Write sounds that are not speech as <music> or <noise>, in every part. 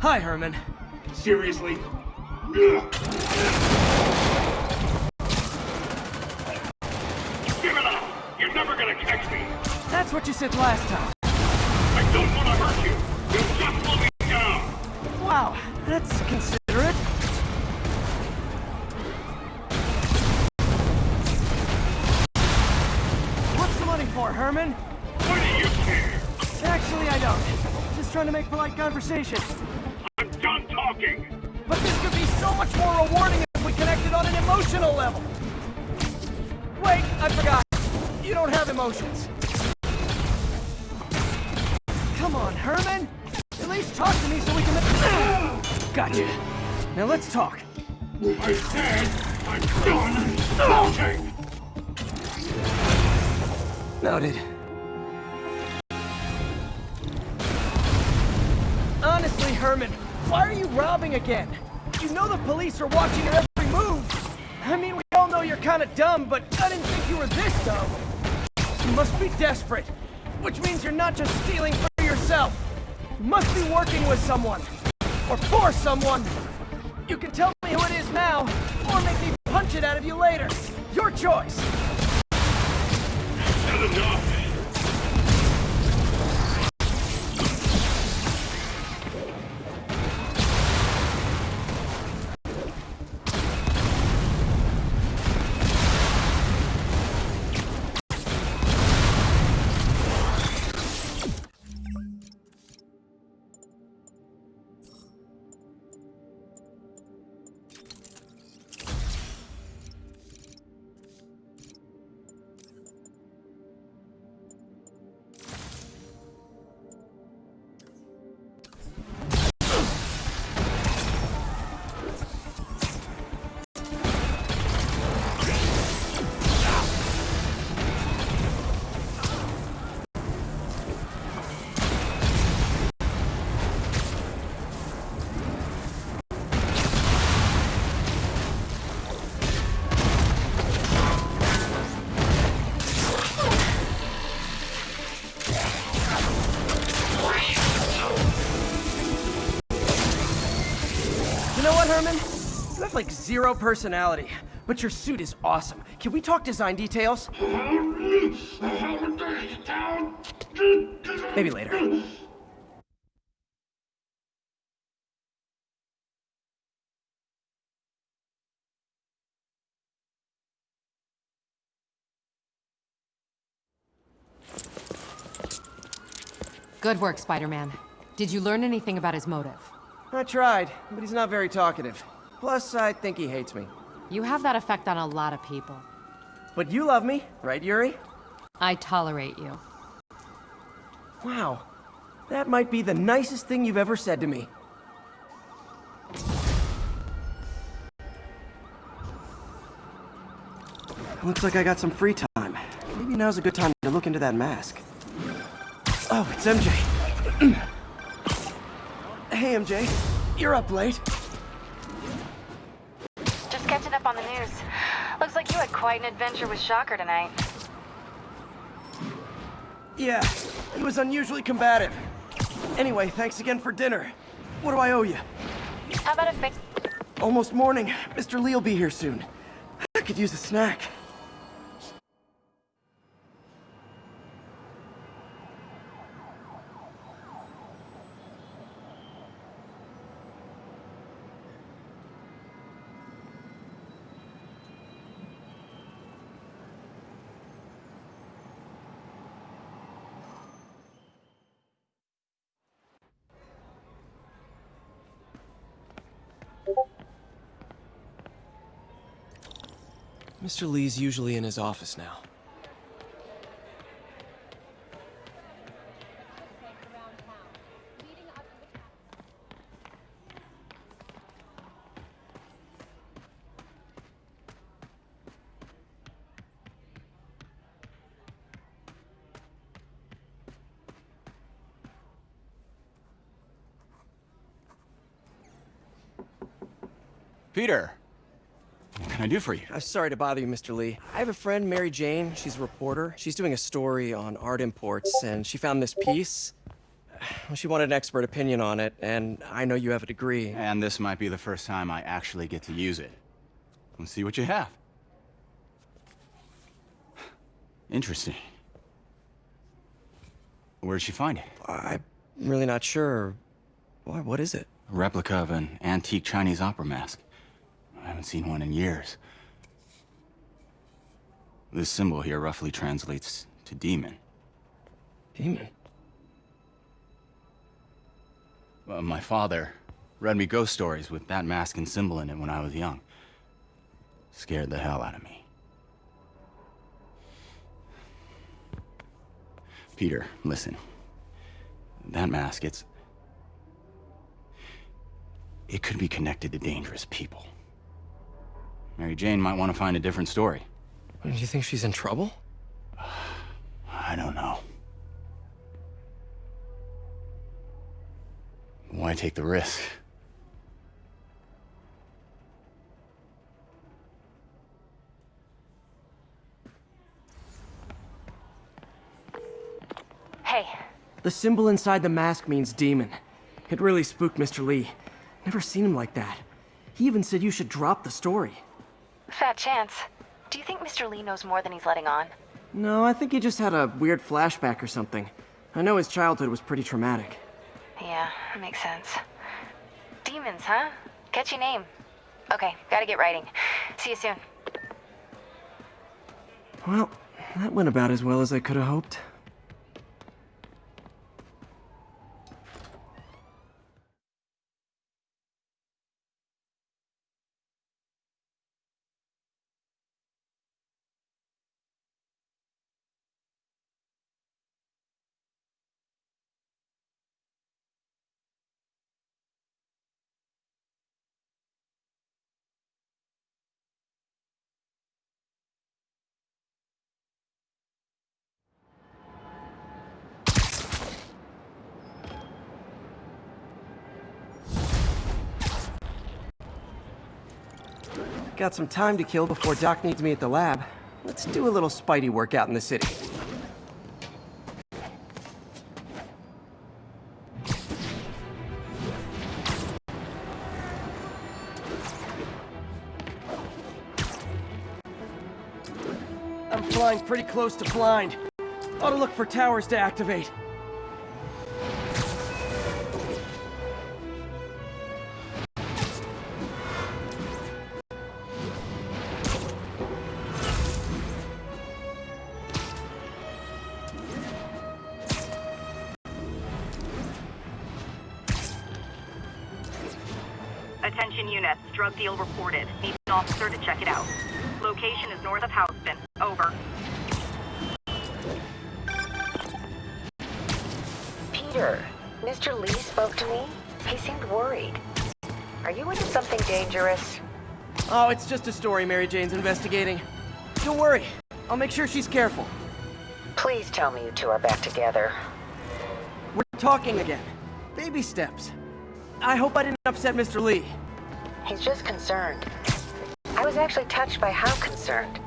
Hi, Herman. Seriously? Give it up! You're never gonna catch me! That's what you said last time. I don't want to hurt you! You just slow me down! Wow, that's considerate. Trying to make polite conversation. I'm done talking! But this could be so much more rewarding if we connected on an emotional level. Wait, I forgot. You don't have emotions. Come on, Herman. At least talk to me so we can... <coughs> Gotcha. Now let's talk. I said I'm done talking! Noted. Why are you robbing again? You know the police are watching your every move. I mean, we all know you're kind of dumb, but I didn't think you were this dumb. You must be desperate, which means you're not just stealing for yourself. You must be working with someone, or for someone. You can tell me who it is now, or make me punch it out of you later. Your choice. Not enough! Like zero personality, but your suit is awesome. Can we talk design details? Maybe later. Good work, Spider-Man. Did you learn anything about his motive? I tried, but he's not very talkative. Plus, I think he hates me. You have that effect on a lot of people. But you love me, right, Yuri? I tolerate you. Wow. That might be the nicest thing you've ever said to me. Looks like I got some free time. Maybe now's a good time to look into that mask. Oh, it's MJ. <clears throat> hey, MJ. You're up late. Just catching up on the news. Looks like you had quite an adventure with Shocker tonight. Yeah, he was unusually combative. Anyway, thanks again for dinner. What do I owe you? How about a fix? Almost morning. Mr. Li will be here soon. I could use a snack. Mr. Li's usually in his office now. Peter, can I do for you? I'm sorry to bother you, Mr. Li. I have a friend, Mary Jane. She's a reporter. She's doing a story on art imports, and she found this piece. Well, <sighs> she wanted an expert opinion on it, and I know you have a degree. And this might be the first time I actually get to use it. Let's see what you have. <sighs> Interesting. Where did she find it? I'm really not sure. Why, what is it? A replica of an antique Chinese opera mask. I haven't seen one in years. This symbol here roughly translates to demon. Demon. My father read me ghost stories with that mask and symbol in it when I was young. Scared the hell out of me. Peter, listen. That mask, it's... It could be connected to dangerous people. Mary Jane might want to find a different story. Do you think she's in trouble? I don't know. Why take the risk? Hey, The symbol inside the mask means demon. It really spooked Mr. Li. Never seen him like that. He even said you should drop the story. Fat chance. Do you think Mr. Li knows more than he's letting on? No, I think he just had a weird flashback or something. I know his childhood was pretty traumatic. Yeah, that makes sense. Demons, huh? Catchy name. Okay, gotta get writing. See you soon. Well, that went about as well as I could have hoped. Got some time to kill before Doc needs me at the lab. Let's do a little Spidey workout in the city. I'm flying pretty close to blind. Ought to look for towers to activate. Attention units, drug deal reported. Need an officer to check it out. Location is north of Houston. Over. Peter, Mr. Li spoke to me. He seemed worried. Are you into something dangerous? Oh, it's just a story Mary Jane's investigating. Don't worry. I'll make sure she's careful. Please tell me you two are back together. We're talking again. Baby steps. I hope I didn't upset Mr. Li. He's just concerned. I was actually touched by how concerned.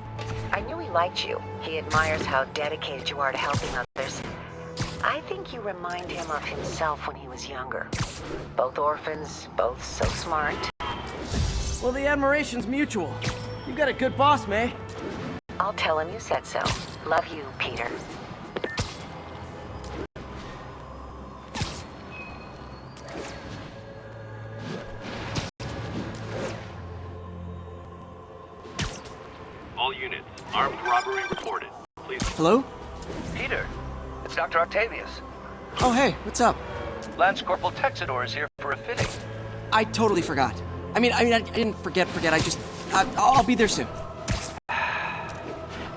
I knew he liked you. He admires how dedicated you are to helping others. I think you remind him of himself when he was younger. Both orphans, both so smart. Well, the admiration's mutual. You got a good boss, May. I'll tell him you said so. Love you, Peter. Hello? Peter, it's Dr. Octavius. Oh, hey, what's up? Lance Corporal Texidor is here for a fitting. I totally forgot. I mean, I mean, I, didn't forget, forget. I just, I, I'll be there soon.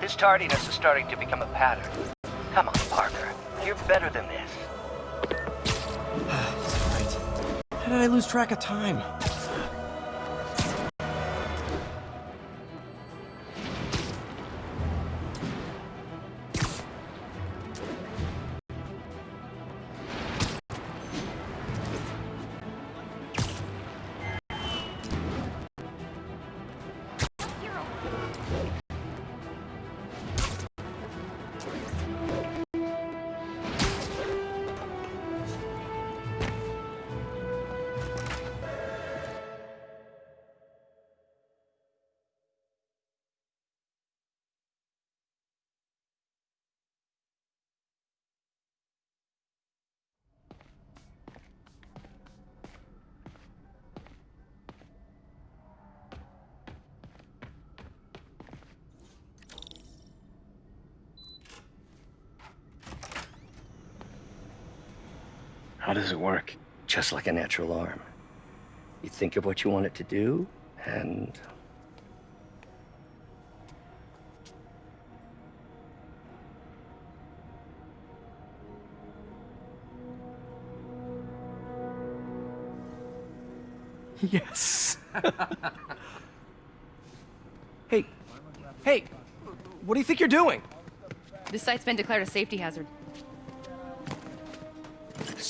His tardiness is starting to become a pattern. Come on, Parker. You're better than this. <sighs> Right. How did I lose track of time? How does it work? Just like a natural arm. You think of what you want it to do, and Yes. <laughs> hey, hey, what do you think you're doing? This site's been declared a safety hazard.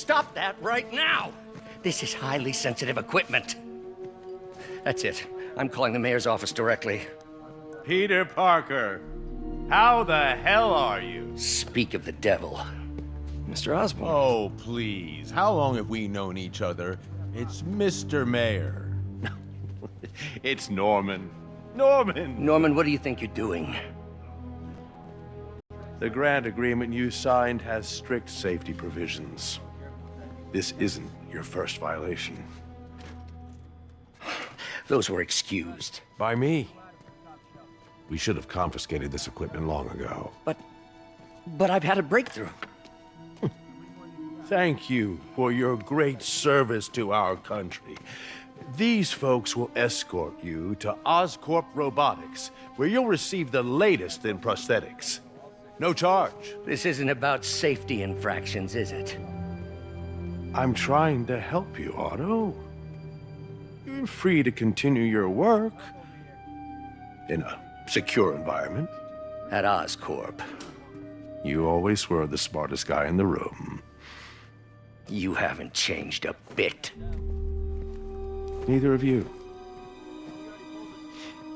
Stop that right now! This is highly sensitive equipment. That's it. I'm calling the mayor's office directly. Peter Parker, how the hell are you? Speak of the devil. Mr. Osborn. Oh, please. How long have we known each other? It's Mr. Mayor. <laughs> it's Norman. Norman! Norman, what do you think you're doing? The grant agreement you signed has strict safety provisions. This isn't your first violation. <sighs> Those were excused. By me. We should have confiscated this equipment long ago. But... but I've had a breakthrough. Thank you for your great service to our country. These folks will escort you to Oscorp Robotics, where you'll receive the latest in prosthetics. No charge. This isn't about safety infractions, is it? I'm trying to help you, Otto. You're free to continue your work in a secure environment. At Oscorp. You always were the smartest guy in the room. You haven't changed a bit. Neither of you.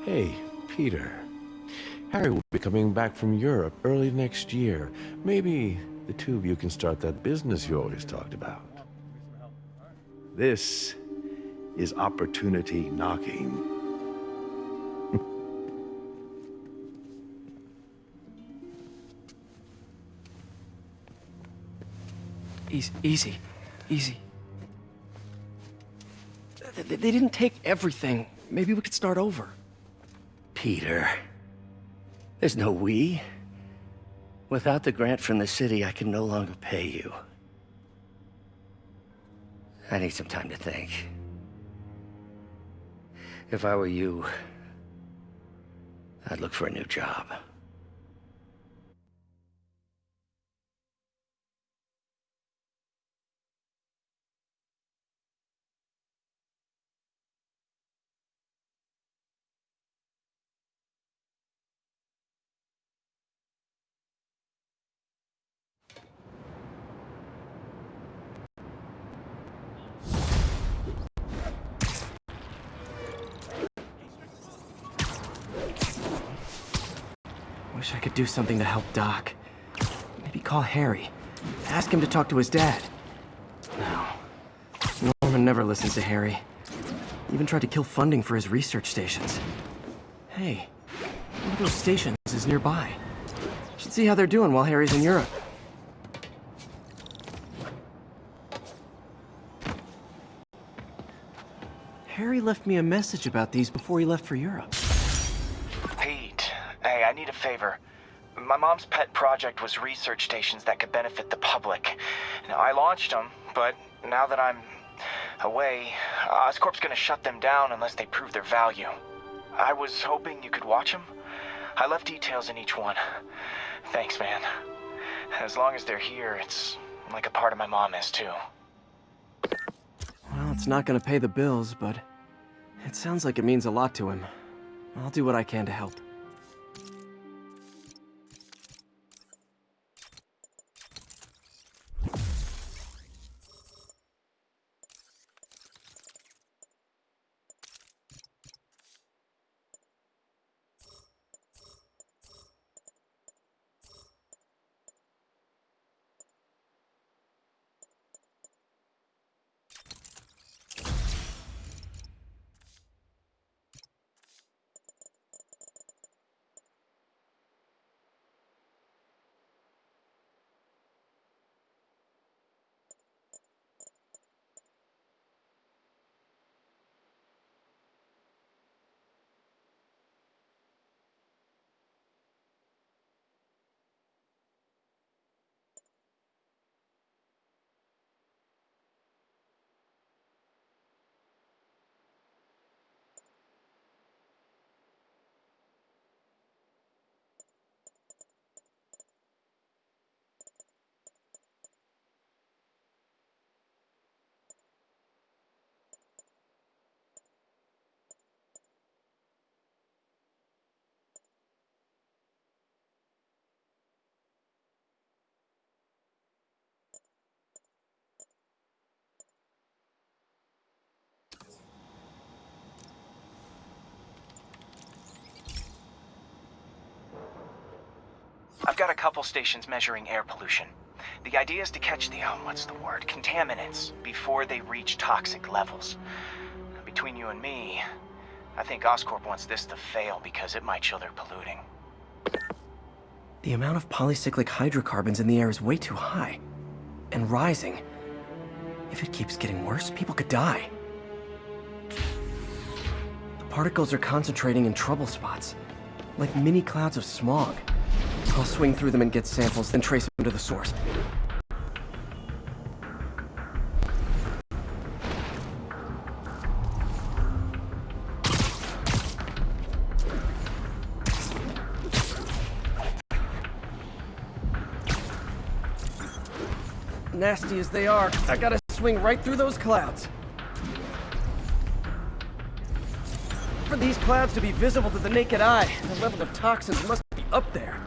Hey, Peter. Harry will be coming back from Europe early next year. Maybe the two of you can start that business you always talked about. This is opportunity knocking. <laughs> Easy, easy, easy. They, they didn't take everything. Maybe we could start over. Peter. There's no we. Without the grant from the city, I can no longer pay you. I need some time to think. If I were you, I'd look for a new job. I wish I could do something to help Doc. Maybe call Harry. Ask him to talk to his dad. No. Norman never listens to Harry. Even tried to kill funding for his research stations. Hey, one of those stations is nearby. Should see how they're doing while Harry's in Europe. Harry left me a message about these before he left for Europe. Hey, I need a favor. My mom's pet project was research stations that could benefit the public. Now, I launched them, but now that I'm away, Oscorp's gonna shut them down unless they prove their value. I was hoping you could watch them. I left details in each one. Thanks, man. As long as they're here, it's like a part of my mom is too. Well, it's not gonna pay the bills, but it sounds like it means a lot to him. I'll do what I can to help. I've got a couple stations measuring air pollution. The idea is to catch the, oh, what's the word, contaminants before they reach toxic levels. Between you and me, I think Oscorp wants this to fail because it might show they're polluting. The amount of polycyclic hydrocarbons in the air is way too high. And rising. If it keeps getting worse, people could die. The particles are concentrating in trouble spots, like mini clouds of smog. I'll swing through them and get samples, then trace them to the source. Nasty as they are, I gotta swing right through those clouds. For these clouds to be visible to the naked eye, the level of toxins must be up there.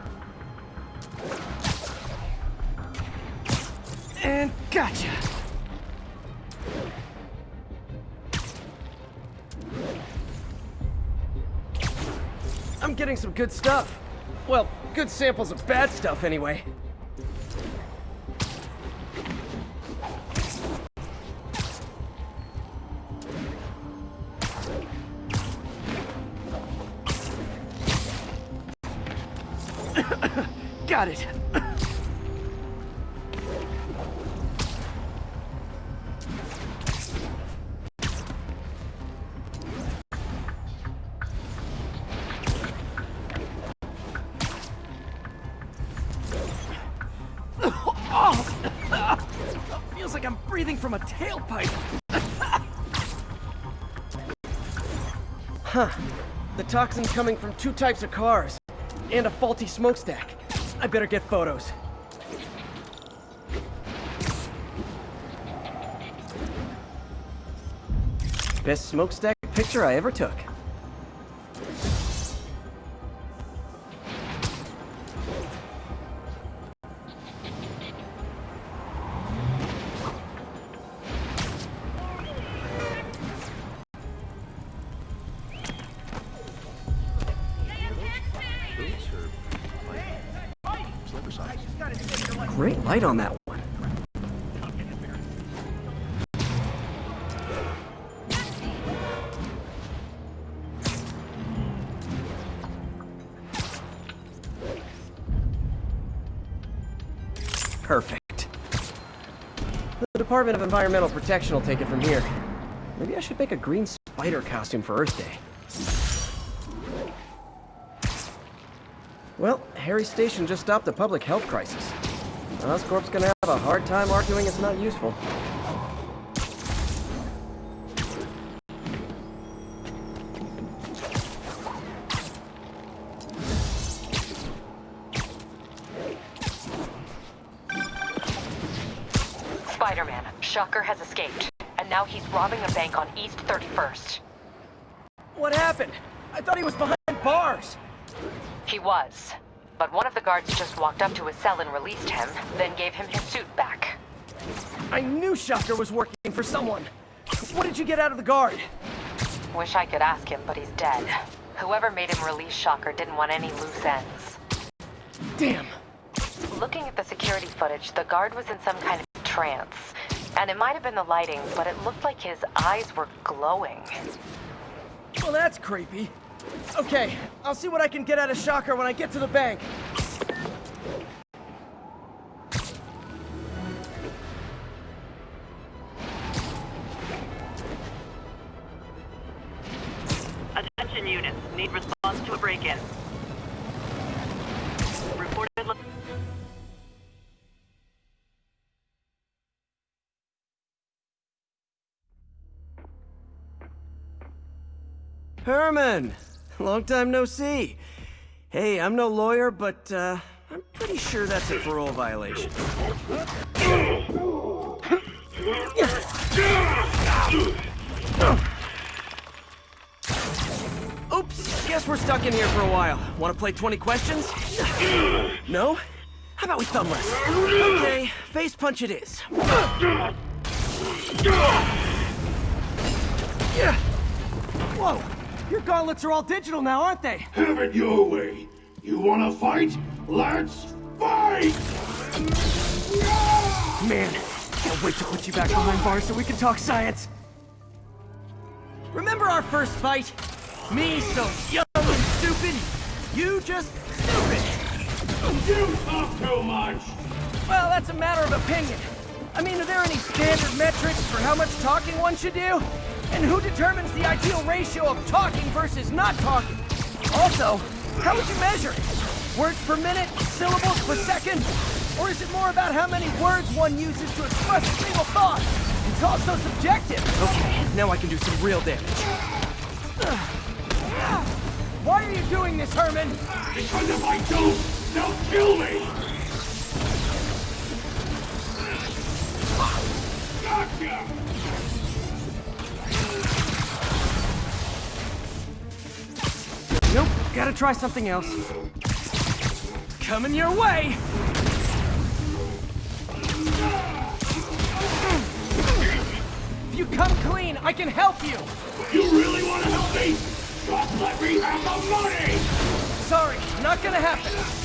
And gotcha! I'm getting some good stuff. Well, good samples of bad stuff anyway. <coughs> Got it. <coughs> huh. The toxin's coming from two types of cars and a faulty smokestack. I better get photos. Best smokestack picture I ever took. Light on that one. Perfect. The Department of Environmental Protection will take it from here. Maybe I should make a green spider costume for Earth Day. Well, Harry Station just stopped a public health crisis. Oscorp's gonna have a hard time arguing it's not useful. Spider-Man, Shocker has escaped. And now he's robbing a bank on East 31st. What happened? I thought he was behind bars. He was. But one of the guards just walked up to his cell and released him, then gave him his suit back. I knew Shocker was working for someone. What did you get out of the guard? Wish I could ask him, but he's dead. Whoever made him release Shocker didn't want any loose ends. Damn. Looking at the security footage, the guard was in some kind of trance. And it might have been the lighting, but it looked like his eyes were glowing. Well, that's creepy. Okay, I'll see what I can get out of Shocker when I get to the bank. Attention units. Need response to a break-in. Reported... Herman! Long time no see. Hey, I'm no lawyer, but, uh, I'm pretty sure that's a parole violation. Oops, guess we're stuck in here for a while. Want to play 20 questions? No? How about we thumb wrestle? Okay, face punch it is. Yeah. Whoa! Your gauntlets are all digital now, aren't they? Have it your way. You wanna fight? Let's Fight! Man, can't wait to put you back behind bars so we can talk science. Remember our first fight? Me so young and stupid, you just stupid. You talk too much! Well, that's a matter of opinion. I mean, are there any standard metrics for how much talking one should do? And who determines the ideal ratio of talking versus not talking? Also, how would you measure it? Words per minute? Syllables per second? Or is it more about how many words one uses to express a single thought? It's also subjective. Okay, now I can do some real damage. Why are you doing this, Herman? Because if I don't, they'll kill me! Gotcha! Gotta try something else. Coming your way! If you come clean, I can help you! You really want to help me? Just let me have the money! Sorry, not gonna happen.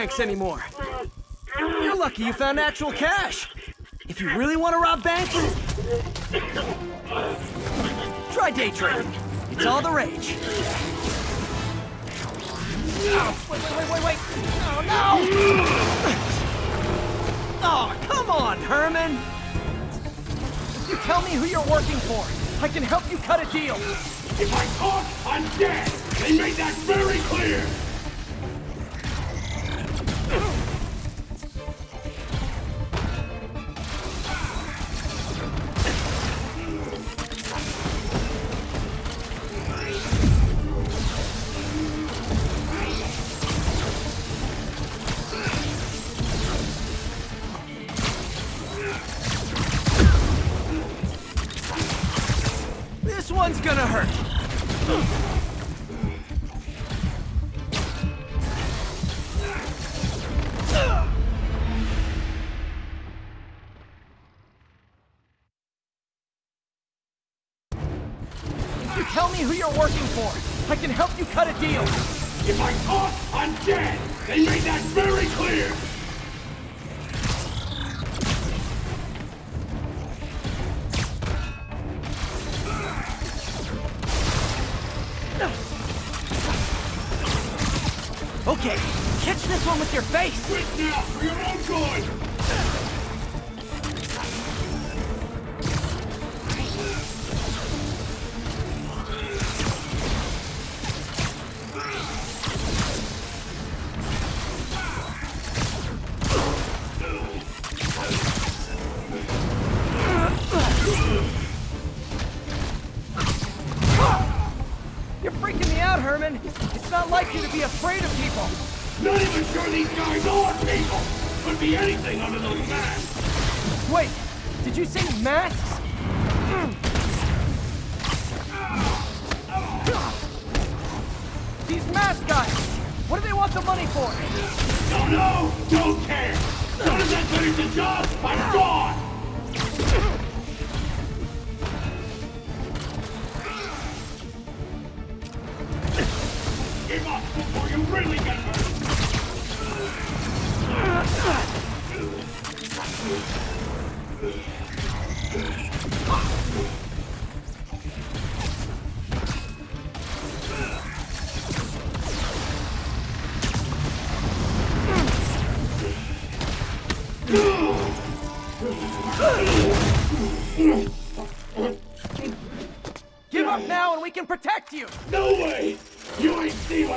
Banks anymore. You're lucky you found actual cash. If you really want to rob banks, try day trading. It's all the rage. Oh, wait, wait, wait, wait, wait! Oh, no! Oh, come on, Herman! If you tell me who you're working for, I can help you cut a deal. If I talk, I'm dead! They made that very clear! With your face. Quit now, for your own good! Mask guys, what do they want the money for? Don't know! Don't care! Soon as I finish the job, I'm gone! Protect you! No way! You ain't seen!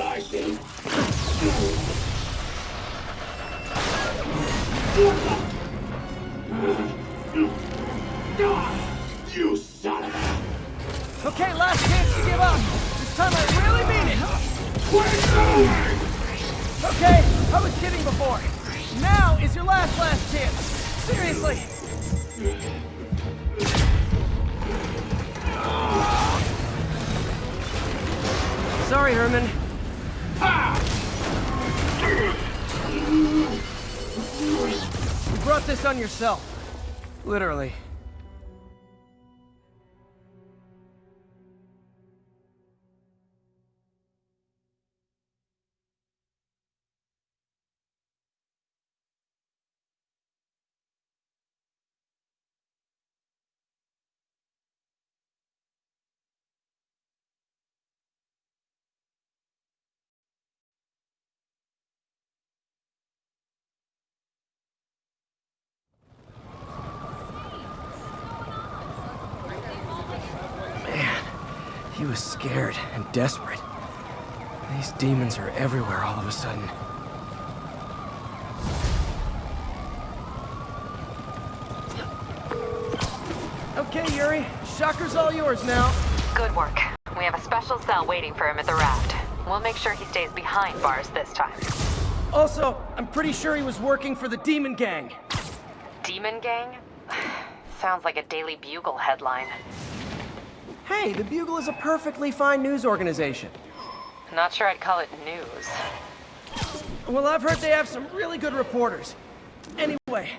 Yourself. Literally. He was scared and desperate. These demons are everywhere all of a sudden. Okay, Yuri. Shocker's all yours now. Good work. We have a special cell waiting for him at the raft. We'll make sure he stays behind bars this time. Also, I'm pretty sure he was working for the Demon Gang. Demon Gang? <sighs> Sounds like a Daily Bugle headline. Hey, the Bugle is a perfectly fine news organization. Not sure I'd call it news. Well, I've heard they have some really good reporters. Anyway,